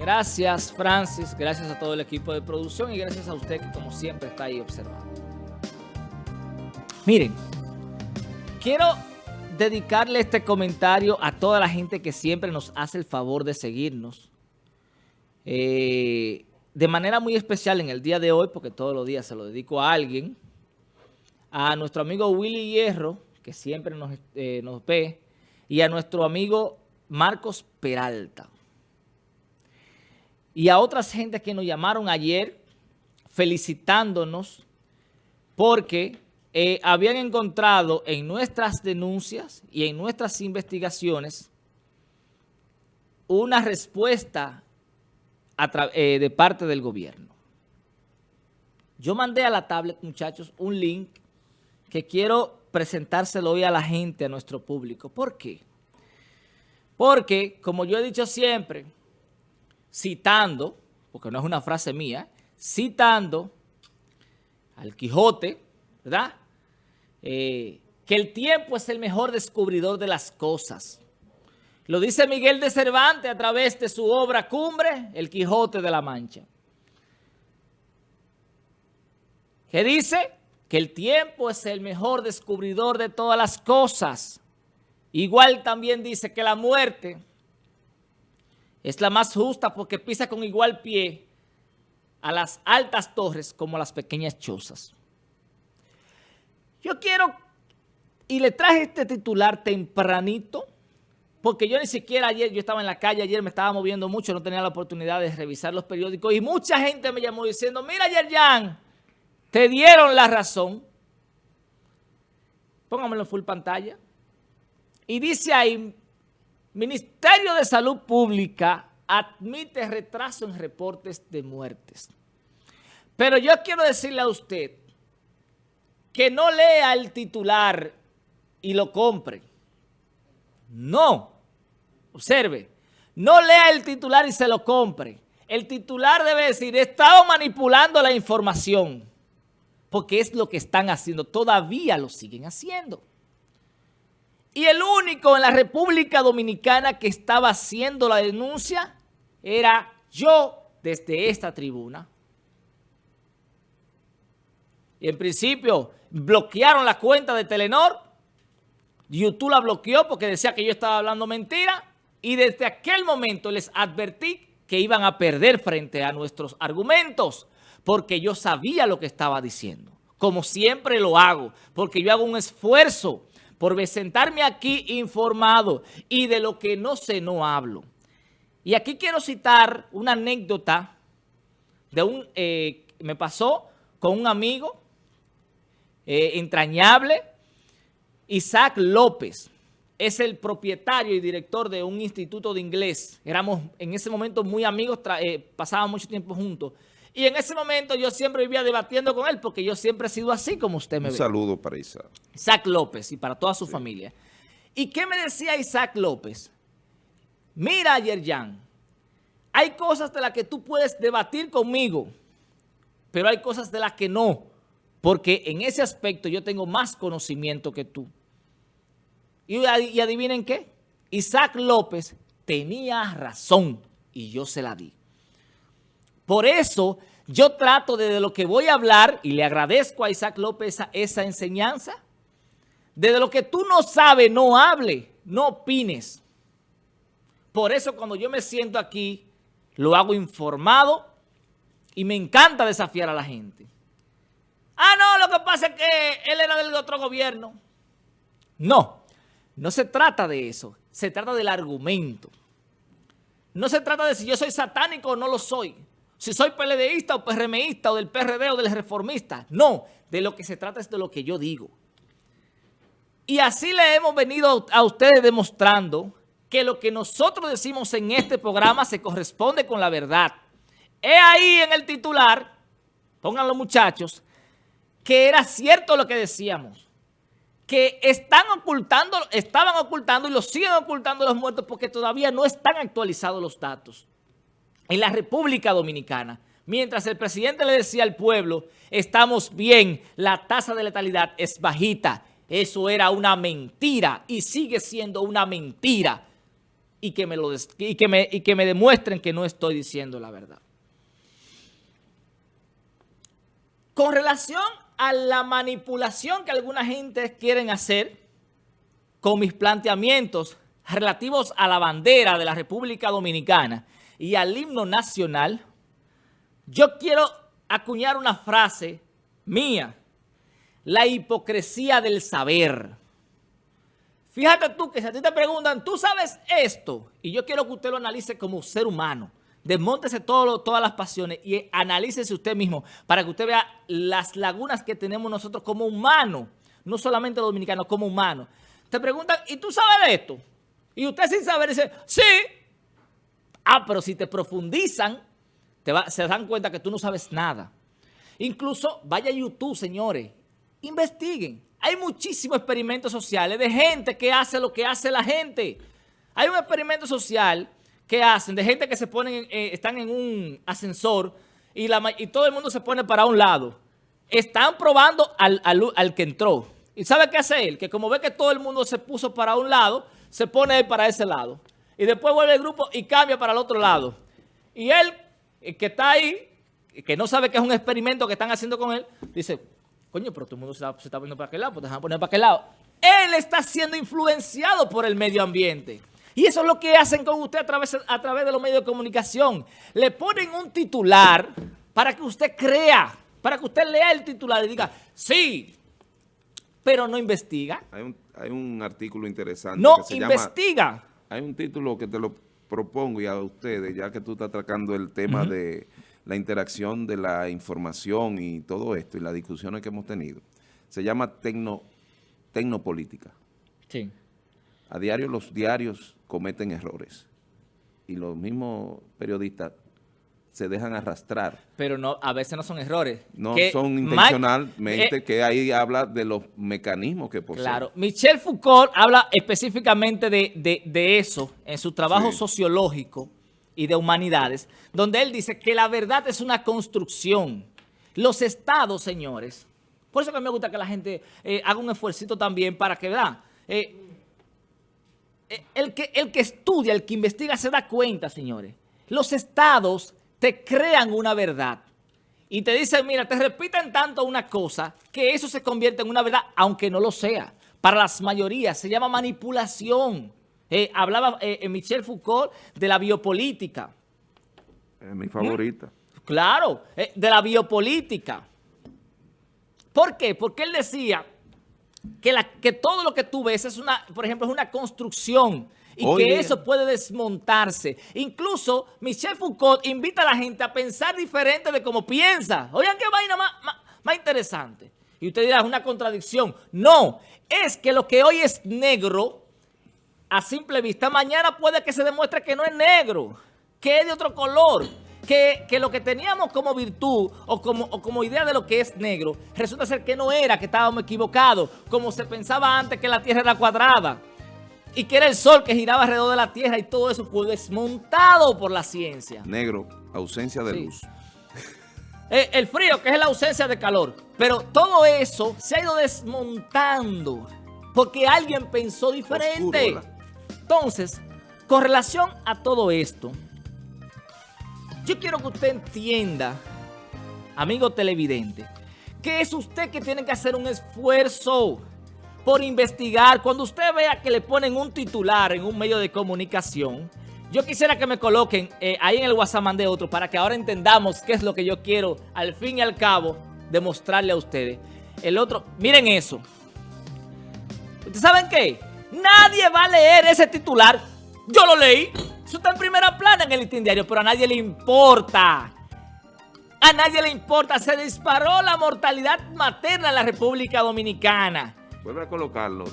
Gracias, Francis. Gracias a todo el equipo de producción y gracias a usted que, como siempre, está ahí observando. Miren, quiero dedicarle este comentario a toda la gente que siempre nos hace el favor de seguirnos. Eh, de manera muy especial en el día de hoy, porque todos los días se lo dedico a alguien, a nuestro amigo Willy Hierro, que siempre nos, eh, nos ve, y a nuestro amigo Marcos Peralta. Y a otras gentes que nos llamaron ayer felicitándonos porque eh, habían encontrado en nuestras denuncias y en nuestras investigaciones una respuesta eh, de parte del gobierno. Yo mandé a la tablet, muchachos, un link que quiero presentárselo hoy a la gente, a nuestro público. ¿Por qué? Porque, como yo he dicho siempre, citando, porque no es una frase mía, citando al Quijote, ¿verdad? Eh, que el tiempo es el mejor descubridor de las cosas. Lo dice Miguel de Cervantes a través de su obra Cumbre, El Quijote de la Mancha. ¿Qué dice? Que el tiempo es el mejor descubridor de todas las cosas. Igual también dice que la muerte es la más justa porque pisa con igual pie a las altas torres como a las pequeñas chozas. Yo quiero, y le traje este titular tempranito, porque yo ni siquiera ayer, yo estaba en la calle, ayer me estaba moviendo mucho, no tenía la oportunidad de revisar los periódicos, y mucha gente me llamó diciendo, mira Yerjan, te dieron la razón. Póngamelo en full pantalla. Y dice ahí, Ministerio de Salud Pública admite retraso en reportes de muertes. Pero yo quiero decirle a usted que no lea el titular y lo compre. No. Observe. No lea el titular y se lo compre. El titular debe decir, he estado manipulando la información. Porque es lo que están haciendo. Todavía lo siguen haciendo. Y el único en la República Dominicana que estaba haciendo la denuncia era yo desde esta tribuna. Y en principio bloquearon la cuenta de Telenor. YouTube la bloqueó porque decía que yo estaba hablando mentira. Y desde aquel momento les advertí que iban a perder frente a nuestros argumentos porque yo sabía lo que estaba diciendo. Como siempre lo hago, porque yo hago un esfuerzo por sentarme aquí informado y de lo que no sé no hablo. Y aquí quiero citar una anécdota de un, eh, me pasó con un amigo eh, entrañable, Isaac López. Es el propietario y director de un instituto de inglés. Éramos en ese momento muy amigos, eh, pasábamos mucho tiempo juntos. Y en ese momento yo siempre vivía debatiendo con él porque yo siempre he sido así como usted me ve. Un saludo para Isaac. Isaac López y para toda su familia. ¿Y qué me decía Isaac López? Mira, Yerjan, hay cosas de las que tú puedes debatir conmigo, pero hay cosas de las que no, porque en ese aspecto yo tengo más conocimiento que tú. Y, y adivinen qué, Isaac López tenía razón y yo se la di. Por eso yo trato de, lo que voy a hablar, y le agradezco a Isaac López esa, esa enseñanza, desde lo que tú no sabes, no hable, no opines. Por eso cuando yo me siento aquí, lo hago informado y me encanta desafiar a la gente. Ah, no, lo que pasa es que él era del otro gobierno. No, no se trata de eso. Se trata del argumento. No se trata de si yo soy satánico o no lo soy. Si soy PLDista o PRMista o del PRD o del reformista. No, de lo que se trata es de lo que yo digo. Y así le hemos venido a ustedes demostrando que lo que nosotros decimos en este programa se corresponde con la verdad. He ahí en el titular, pónganlo muchachos, que era cierto lo que decíamos. Que están ocultando, estaban ocultando y lo siguen ocultando los muertos porque todavía no están actualizados los datos. En la República Dominicana, mientras el presidente le decía al pueblo, estamos bien, la tasa de letalidad es bajita. Eso era una mentira y sigue siendo una mentira. y que me, lo y que me, y que me demuestren que no estoy diciendo la verdad. Con relación a la manipulación que alguna gente quieren hacer con mis planteamientos relativos a la bandera de la República Dominicana y al himno nacional, yo quiero acuñar una frase mía, la hipocresía del saber. Fíjate tú que si a ti te preguntan, ¿tú sabes esto? Y yo quiero que usted lo analice como ser humano. Desmóntese todas las pasiones y analícese usted mismo para que usted vea las lagunas que tenemos nosotros como humanos, no solamente dominicanos, como humanos. Te preguntan, ¿y tú sabes esto? Y usted sin saber dice, sí. Ah, pero si te profundizan, te se dan cuenta que tú no sabes nada. Incluso vaya a YouTube, señores, investiguen. Hay muchísimos experimentos sociales de gente que hace lo que hace la gente. Hay un experimento social que hacen de gente que se ponen, eh, están en un ascensor y, la, y todo el mundo se pone para un lado. Están probando al, al, que entró. ¿Y sabe qué hace él? Que como ve que todo el mundo se puso para un lado, se pone para ese lado. Y después vuelve el grupo y cambia para el otro lado. Y él, que está ahí, que no sabe que es un experimento que están haciendo con él, dice, Coño, pero todo el mundo se está, poniendo para aquel lado, pues déjame poner para aquel lado. Él está siendo influenciado por el medio ambiente. Y eso es lo que hacen con usted a través, a través de los medios de comunicación. Le ponen un titular para que usted crea, para que usted lea el titular y diga, sí, pero no investiga. Hay un, hay un artículo interesante No investiga. Hay un título que te lo propongo y a ustedes, ya que tú estás atacando el tema de la interacción de la información y todo esto y las discusiones que hemos tenido. Se llama tecno, tecnopolítica. Sí. A diario los diarios cometen errores y los mismos periodistas se dejan arrastrar. Pero no, a veces no son errores. No son intencionalmente, eh, que ahí habla de los mecanismos que poseen. Claro. Michel Foucault habla específicamente de, eso en su trabajo sociológico y de humanidades, donde él dice que la verdad es una construcción. Los estados, señores, por eso que me gusta que la gente eh, haga un esfuerzo también para que, ¿verdad? Eh, el, que, el que estudia, el que investiga se da cuenta, señores. Los estados te crean una verdad y te dicen, mira, te repiten tanto una cosa que eso se convierte en una verdad, aunque no lo sea. Para las mayorías se llama manipulación. Eh, hablaba eh, Michel Foucault de la biopolítica. Es mi favorita. ¿Mm? Claro, eh, de la biopolítica. ¿Por qué? Porque él decía que, la, que todo lo que tú ves es una, por ejemplo, es una construcción y que eso puede desmontarse. Incluso Michel Foucault invita a la gente a pensar diferente de cómo piensa. Oigan qué vaina más, más interesante. Y usted dirá, es una contradicción. No, es que lo que hoy es negro a simple vista, mañana puede que se demuestre que no es negro, que es de otro color, que, lo que teníamos como virtud o como, o como idea de lo que es negro, resulta ser que no era, que estábamos equivocados, como se pensaba antes que la Tierra era cuadrada y que era el Sol que giraba alrededor de la Tierra y todo eso fue desmontado por la ciencia. Negro, ausencia de luz. Eh, el frío, que es la ausencia de calor. Pero todo eso se ha ido desmontando porque alguien pensó diferente. Entonces, con relación a todo esto, yo quiero que usted entienda, amigo televidente, que es usted que tiene que hacer un esfuerzo por investigar. Cuando usted vea que le ponen un titular en un medio de comunicación, yo quisiera que me coloquen eh, ahí en el WhatsApp de otro para que ahora entendamos qué es lo que yo quiero al fin y al cabo demostrarle a ustedes. El otro, miren eso. ¿Ustedes saben qué? Nadie va a leer ese titular. Yo lo leí. Eso está en primera plana en el listín diario, pero a nadie le importa. A nadie le importa. Se disparó la mortalidad materna en la República Dominicana. Vuelve a colocarlo.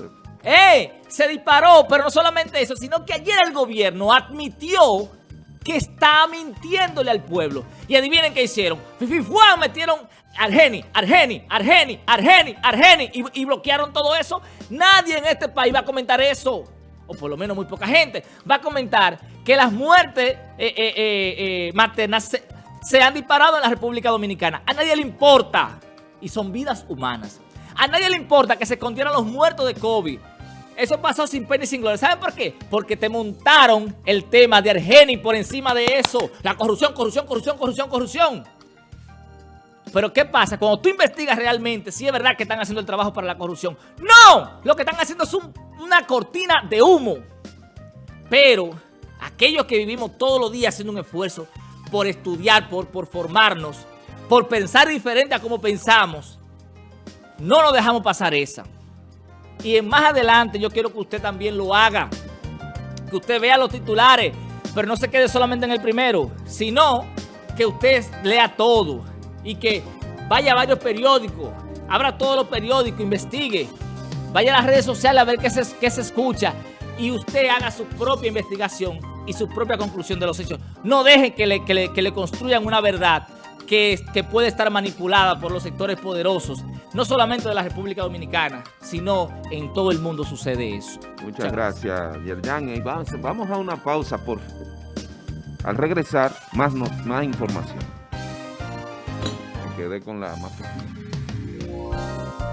¡Eh! Se disparó, pero no solamente eso, sino que ayer el gobierno admitió que está mintiéndole al pueblo. Y adivinen qué hicieron. Fififuan metieron Argeni, Argeni, Argeni, Argeni, Argeni y, bloquearon todo eso. Nadie en este país va a comentar eso, o por lo menos muy poca gente, va a comentar que las muertes eh, eh, eh, maternas se, han disparado en la República Dominicana. A nadie le importa, y son vidas humanas. A nadie le importa que se escondieran los muertos de COVID Eso pasó sin pena y sin gloria. ¿Saben por qué? Porque te montaron el tema de Argeni por encima de eso. La corrupción, corrupción, corrupción, corrupción, corrupción. Pero ¿qué pasa? Cuando tú investigas realmente, si es verdad que están haciendo el trabajo para la corrupción. ¡No! Lo que están haciendo es una cortina de humo. Pero aquellos que vivimos todos los días haciendo un esfuerzo por estudiar, por, por formarnos, por pensar diferente a como pensamos, no nos dejamos pasar esa. Y más adelante yo quiero que usted también lo haga. Que usted vea los titulares, pero no se quede solamente en el primero, sino que usted lea todo y que vaya a varios periódicos, abra todos los periódicos, investigue, vaya a las redes sociales a ver qué se, qué se escucha y usted haga su propia investigación y su propia conclusión de los hechos. No deje que le, que le, que le construyan una verdad que, que, puede estar manipulada por los sectores poderosos, no solamente de la República Dominicana, sino en todo el mundo sucede eso. Muchas, Muchas gracias, Yerjan. Vamos, vamos, a una pausa, por Al regresar, más, más información. Me quedé con la más